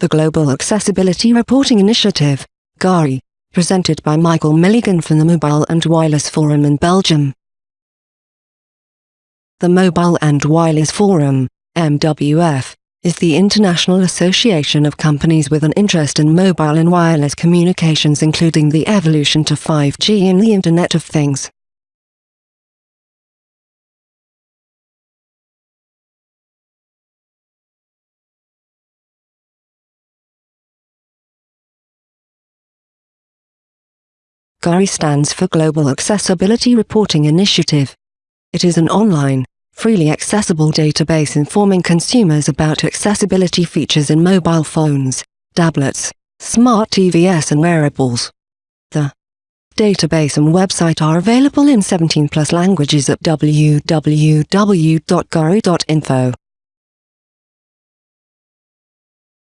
the Global Accessibility Reporting Initiative, GARI, presented by Michael Milligan from the Mobile and Wireless Forum in Belgium. The Mobile and Wireless Forum, MWF, is the international association of companies with an interest in mobile and wireless communications including the evolution to 5G and the Internet of Things. GARI stands for Global Accessibility Reporting Initiative. It is an online, freely accessible database informing consumers about accessibility features in mobile phones, tablets, smart TVs and wearables. The database and website are available in 17 plus languages at www.gari.info.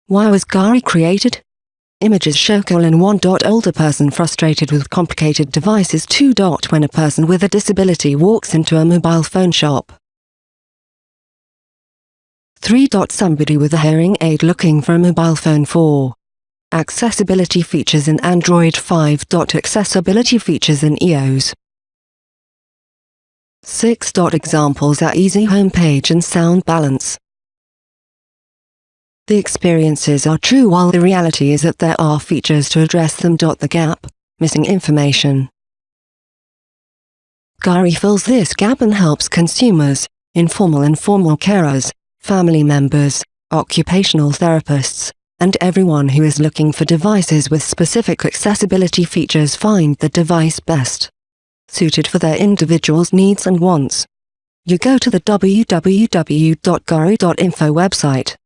Why was GARI created? Images show colon 1. dot Older person frustrated with complicated devices 2. dot When a person with a disability walks into a mobile phone shop. 3. dot Somebody with a hearing aid looking for a mobile phone 4. Accessibility features in Android 5. dot Accessibility features in iOS 6. dot Examples are easy homepage and sound balance. The experiences are true while the reality is that there are features to address them. The gap, missing information. GARI fills this gap and helps consumers, informal and formal carers, family members, occupational therapists, and everyone who is looking for devices with specific accessibility features find the device best suited for their individual's needs and wants. You go to the www.gari.info website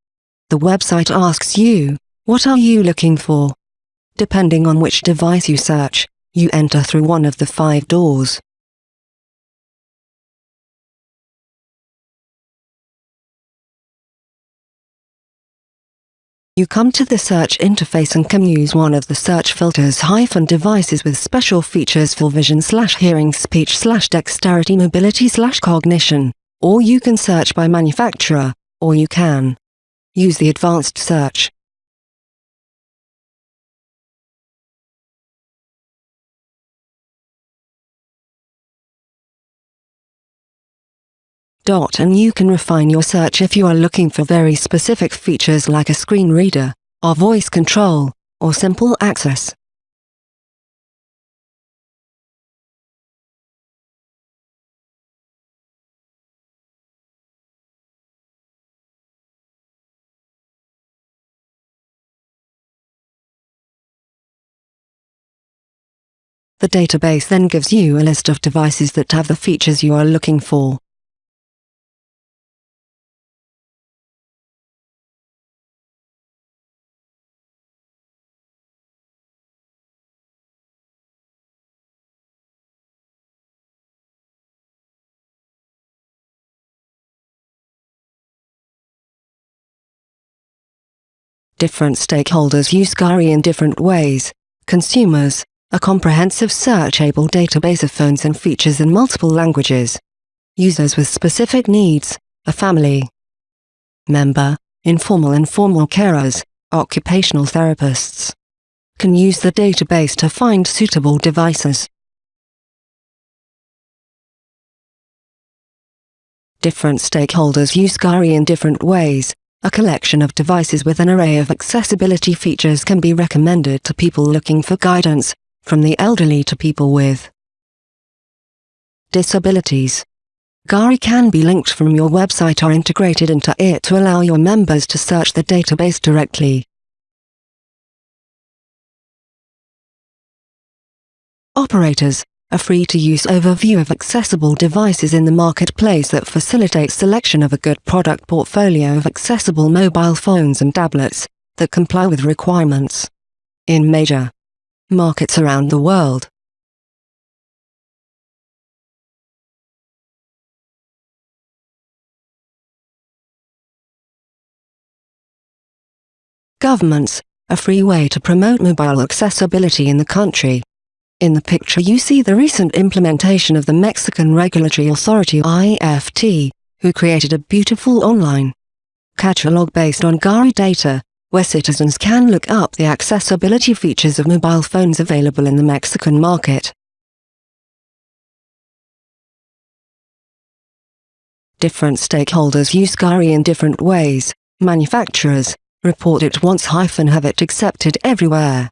the website asks you, what are you looking for? Depending on which device you search, you enter through one of the five doors. You come to the search interface and can use one of the search filters hyphen devices with special features for vision slash hearing speech slash dexterity mobility slash cognition, or you can search by manufacturer, or you can Use the advanced search. Dot and you can refine your search if you are looking for very specific features like a screen reader, or voice control, or simple access. The database then gives you a list of devices that have the features you are looking for. Different stakeholders use GARI in different ways. Consumers, a comprehensive searchable database of phones and features in multiple languages. Users with specific needs, a family member, informal and formal carers, occupational therapists, can use the database to find suitable devices. Different stakeholders use GARI in different ways. A collection of devices with an array of accessibility features can be recommended to people looking for guidance, from the elderly to people with disabilities. GARI can be linked from your website or integrated into it to allow your members to search the database directly. Operators, a free-to-use overview of accessible devices in the marketplace that facilitates selection of a good product portfolio of accessible mobile phones and tablets that comply with requirements. In major markets around the world. Governments, a free way to promote mobile accessibility in the country. In the picture you see the recent implementation of the Mexican Regulatory Authority IFT, who created a beautiful online catalog based on GARI data, where citizens can look up the accessibility features of mobile phones available in the Mexican market. Different stakeholders use GARI in different ways. Manufacturers report it once hyphen have it accepted everywhere.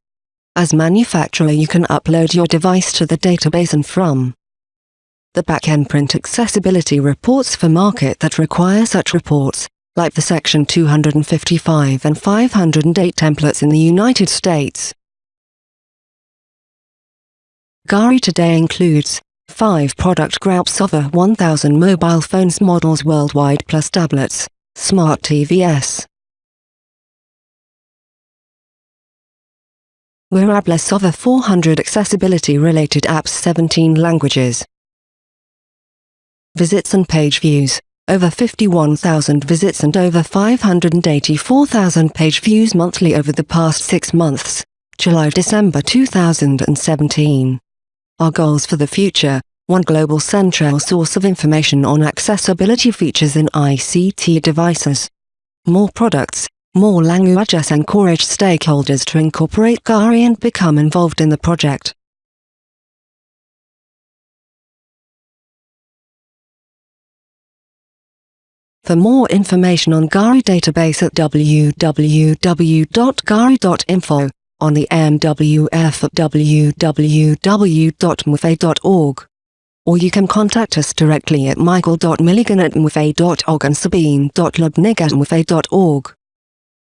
As manufacturer you can upload your device to the database and from the backend print accessibility reports for market that require such reports, like the Section 255 and 508 templates in the United States. GARI today includes 5 product groups over 1000 mobile phones models worldwide plus tablets, smart TVs. Wearables over 400 accessibility-related apps 17 languages. Visits and page views over 51,000 visits and over 584,000 page views monthly over the past six months, July-December 2017. Our goals for the future, one global central source of information on accessibility features in ICT devices. More products, more languages encourage stakeholders to incorporate GARI and become involved in the project. For more information on GARI database at www.gari.info, on the MWF at www.mwfai.org. Or you can contact us directly at michael.milligan at mwfai.org and sabine.lobnig at.